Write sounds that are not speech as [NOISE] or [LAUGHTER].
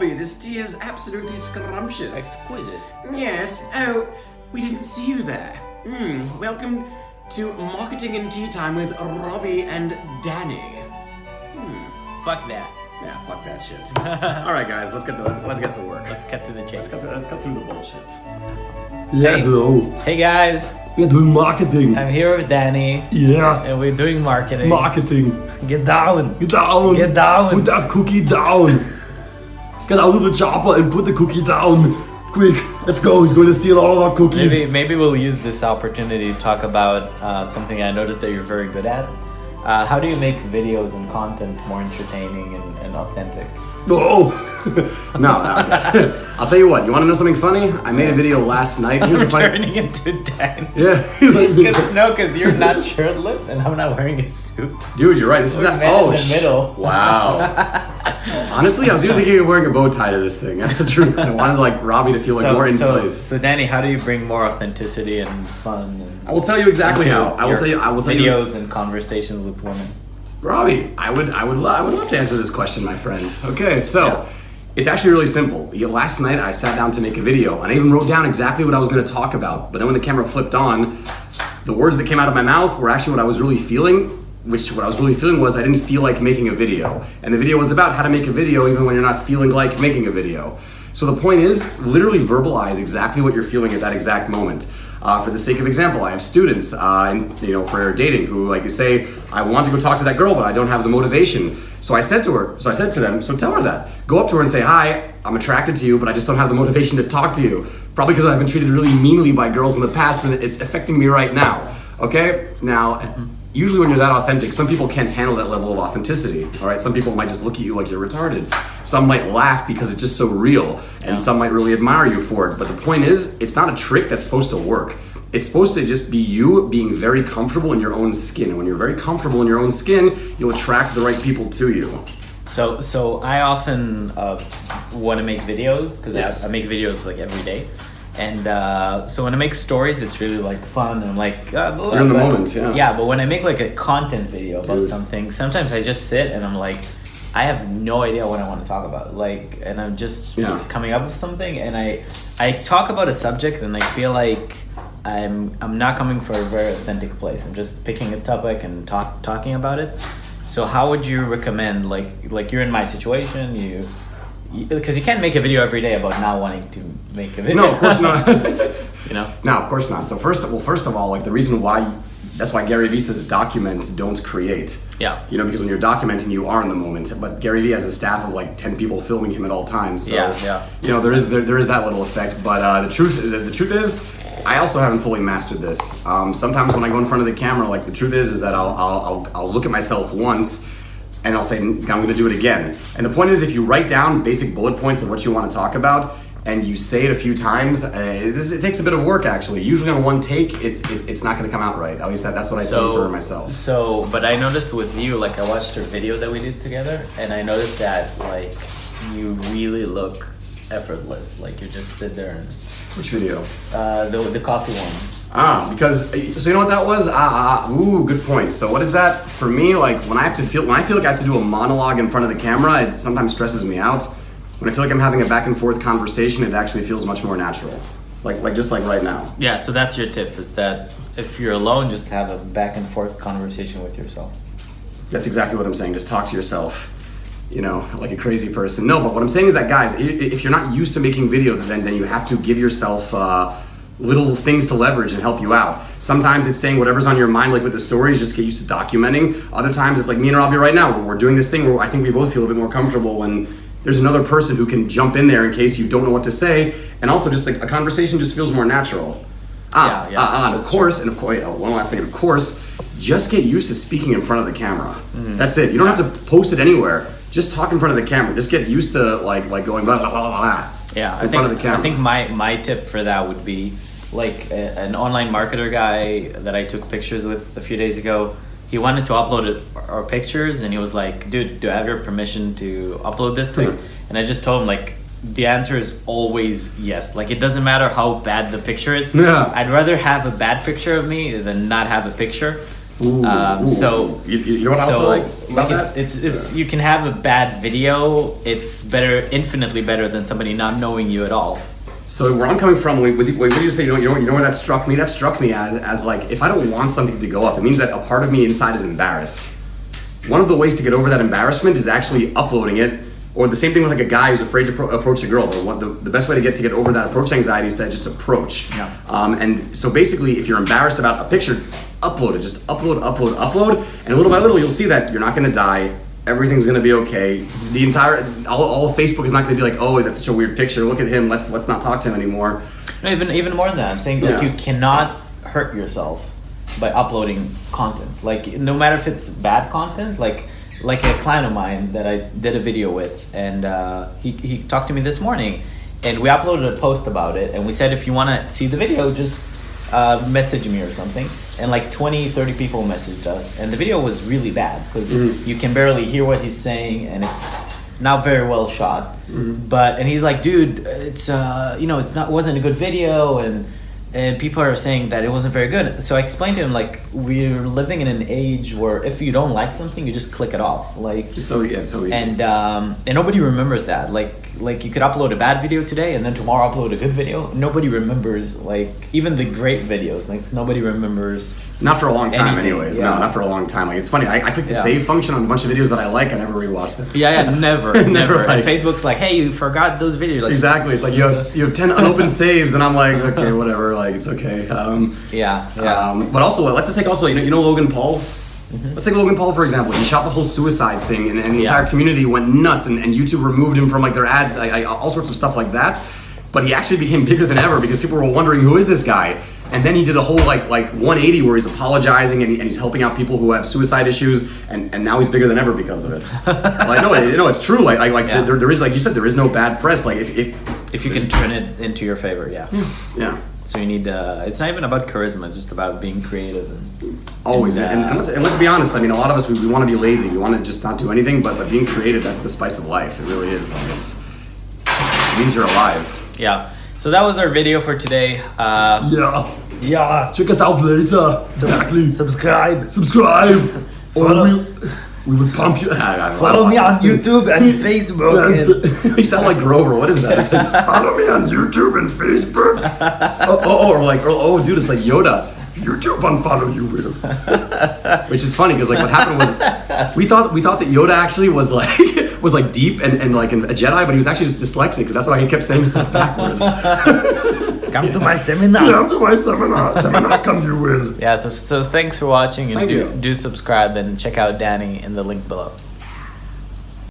Robbie, this tea is absolutely scrumptious. Exquisite. Yes. Oh, we didn't see you there. Hmm. Welcome to Marketing and Tea Time with Robbie and Danny. Fuck that. Yeah, fuck that shit. [LAUGHS] All right, guys, let's get to let's, let's get to work. Let's cut to the chase. Let's cut, let's cut through the bullshit. Yeah, Hey. hello. Hey guys, We're doing marketing. I'm here with Danny, Yeah, and we're doing marketing. marketing. Get down. Get down. Get down. Put that cookie down. Get out of the chopper and put the cookie down. Quick, let's go. He's going to steal all of our cookies. Maybe maybe we'll use this opportunity to talk about uh, something I noticed that you're very good at. Uh, how do you make videos and content more entertaining and, and authentic? Oh, [LAUGHS] No, no. I'll tell you what. You want to know something funny? I made a video last night. Here's the We're [LAUGHS] funny. turning into Danny. [LAUGHS] Yeah. Cause, no, because you're not shirtless and I'm not wearing a suit. Dude, you're right. This is not. Oh, in the middle. Wow. Honestly, I was even thinking of wearing a bow tie to this thing. That's the truth. I wanted like Robbie to feel like more in so, place. so Danny, how do you bring more authenticity and fun? I will tell you exactly how. I will tell you. I will tell you. videos and conversations with women. Robbie, I would, I would, lo- I would love to answer this question, my friend. Okay, so Yeah. it's actually really simple. Last night I sat down to make a video, and I even wrote down exactly what I was going to talk about. But then when the camera flipped on, the words that came out of my mouth were actually what I was really feeling. Which what I was really feeling was I didn't feel like making a video, and the video was about how to make a video even when you're not feeling like making a video. So the point is, literally verbalize exactly what you're feeling at that exact moment. Uh, for the sake of example, I have students, uh, you know, for dating, who like say, "I want to go talk to that girl, but I don't have the motivation." So I said to her, so I said to them, so tell her that. Go up to her and say, "Hi, I'm attracted to you, but I just don't have the motivation to talk to you. Probably because I've been treated really meanly by girls in the past, and it's affecting me right now." Okay, now. Usually, when you're that authentic, some people can't handle that level of authenticity. All right, some people might just look at you like you're retarded. Some might laugh because it's just so real, and some might really admire you for it. But the point is, it's not a trick that's supposed to work. It's supposed to just be you being very comfortable in your own skin. And when you're very comfortable in your own skin, you'll attract the right people to you. So, so I often uh, want to make videos because Yes. I, I make videos like every day, and uh, so when I make stories, it's really like fun and like uh, You're in the moment, yeah. Yeah, but when I make like a content video about Dude. something, sometimes I just sit and I'm like, I have no idea what I want to talk about. Like, and I'm just Yeah. coming up with something, and I I talk about a subject, and I feel like. I'm I'm not coming for a very authentic place. I'm just picking a topic and talk talking about it. So how would you recommend like like you're in my situation you because you, can't make a video every day about not wanting to make a video. No, of course not. [LAUGHS] you know. No, of course not. So first, well, first of all, like the reason why, that's why Gary Vee says document, don't create. Yeah. You know, because when you're documenting, you are in the moment. But Gary Vee has a staff of like ten people filming him at all times. So, Yeah, yeah. You know, there is there, there is that little effect. But uh, the truth the, the truth is. I also haven't fully mastered this. Um, sometimes when I go in front of the camera, like the truth is, is that I'll, I'll, I'll, I'll look at myself once, and I'll say I'm going to do it again. And the point is, if you write down basic bullet points of what you want to talk about, and you say it a few times, uh, this, it takes a bit of work actually. Usually on one take, it's it's, it's not going to come out right. At least that, that's what I see for myself. So, but I noticed with you, like I watched your video that we did together, and I noticed that like you really look effortless. Like you just sit there and Which video? uh, the the coffee one. Ah, because so you know what that was? Ah, ah, ah, ooh, good point. So what is that for me? Like when I have to feel when I feel like I have to do a monologue in front of the camera, it sometimes stresses me out. When I feel like I'm having a back and forth conversation, it actually feels much more natural. Like like just like right now. Yeah. So that's your tip: is that if you're alone, just have a back and forth conversation with yourself. That's exactly what I'm saying. Just talk to yourself. You know, like a crazy person. No, but what I'm saying is that guys, if you're not used to making video, then then you have to give yourself uh, little things to leverage and help you out. Sometimes it's saying whatever's on your mind, like with the stories, just get used to documenting. Other times it's like me and Robbie right now, we're, we're doing this thing where I think we both feel a bit more comfortable when there's another person who can jump in there in case you don't know what to say, and also just like a conversation just feels more natural. Ah, Yeah, yeah, ah, ah, and of course, and of course, oh, one last thing, of course, just get used to speaking in front of the camera. Mm-hmm. That's it. You don't have to post it anywhere. Just talk in front of the camera. Just get used to like like going blah blah blah blah. blah Yeah, in I think, front of the camera. I think my, my tip for that would be like a, an online marketer guy that I took pictures with a few days ago. He wanted to upload it, our pictures, and he was like, "Dude, do I have your permission to upload this pic?" And I just told him like, the answer is always yes. Like it doesn't matter how bad the picture is. Yeah. I'd rather have a bad picture of me than not have a picture. Ooh, Um, ooh. so you, you know what I so also like about it's, it's it's you can have a bad video. It's better, infinitely better than somebody not knowing you at all. So where I'm coming from, what you say, you know, you know, you know where that struck me? That struck me as, as like, if I don't want something to go up, it means that a part of me inside is embarrassed. One of the ways to get over that embarrassment is actually uploading it, or the same thing with like a guy who's afraid to pro- approach a girl. One- the, the best way to get to get over that approach anxiety is to just approach. Yeah. Um, and so basically, if you're embarrassed about a picture, upload it. Just upload, upload, upload, and little by little, you'll see that you're not going to die. Everything's gonna be okay. The entire all, all of Facebook is not gonna be like, oh, that's such a weird picture. Look at him. Let's let's not talk to him anymore. No, even even more than that, I'm saying like Yeah. you cannot hurt yourself by uploading content. Like no matter if it's bad content, like like a client of mine that I did a video with, and uh, he he talked to me this morning, and we uploaded a post about it, and we said if you want to see the video, just uh, message me or something. And like 20, 30 people messaged us, and the video was really bad because you can barely hear what he's saying, and it's not very well shot. But and he's like, dude, it's uh, you know, it's not wasn't a good video, and and people are saying that it wasn't very good. So I explained to him like we're living in an age where if you don't like something, you just click it off. Like So yeah, so easy. and um, and nobody remembers that. Like like you could upload a bad video today, and then tomorrow upload a good video. Nobody remembers like even the great videos. Like nobody remembers. Not for a long time, Anything, anyways. yeah. No, not for a long time. Like it's funny. I, I click the Yeah. save function on a bunch of videos that I like. I never rewatch them. Yeah, yeah, never, [LAUGHS] Never never. And like- Facebook's like, hey, you forgot those videos. Like, Exactly. It's like you have you have ten [LAUGHS] unopened saves, and I'm like, okay, whatever. Like it's okay. Um, Yeah, yeah. Um, but also, let's just take also, you know, you know Logan Paul. Let's take Logan Paul for example. He shot the whole suicide thing, and, and the Mm-hmm. Yeah. entire community went nuts, and, and YouTube removed him from like their ads, I, I, all sorts of stuff like that. But he actually became bigger than ever because people were wondering who is this guy. And then he did a whole like like 180 where he's apologizing and, he, and he's helping out people who have suicide issues, and, and now he's bigger than ever because of it. [LAUGHS] like no, you know it's true. Like like, like Yeah. there, there is like you said there is no bad press. Like if, if if you can turn it into your favor, yeah. yeah. So you need. Uh, it's not even about charisma. It's just about being creative. And, Always, And, and, uh, and, let's, and let's be honest. I mean, a lot of us we, we want to be lazy. We want to just not do anything. But but being creative, that's the spice of life. It really is. Like it's, it means you're alive. yeah. So that was our video for today. Uh, Yeah. yeah. Check us out later. Exactly. Subscribe. Subscribe. [LAUGHS] Or Follow- we, we will pump you. I- I- Follow me on YouTube and [LAUGHS] Facebook. And [LAUGHS] you sound like Grover. What is that? Follow me on YouTube and Facebook. oh, oh, oh, or like oh, oh, dude, it's like Yoda. YouTube unfollow you will. [LAUGHS] Which is funny because like what happened was we thought we thought that Yoda actually was like [LAUGHS] was like deep and, and like a Jedi, but he was actually just dyslexic. So that's why he kept saying stuff backwards. [LAUGHS] come to my seminar. Come to my seminar. Seminar come you will. Yeah. th- So thanks for watching and Thank do you. do subscribe and check out Danny in the link below.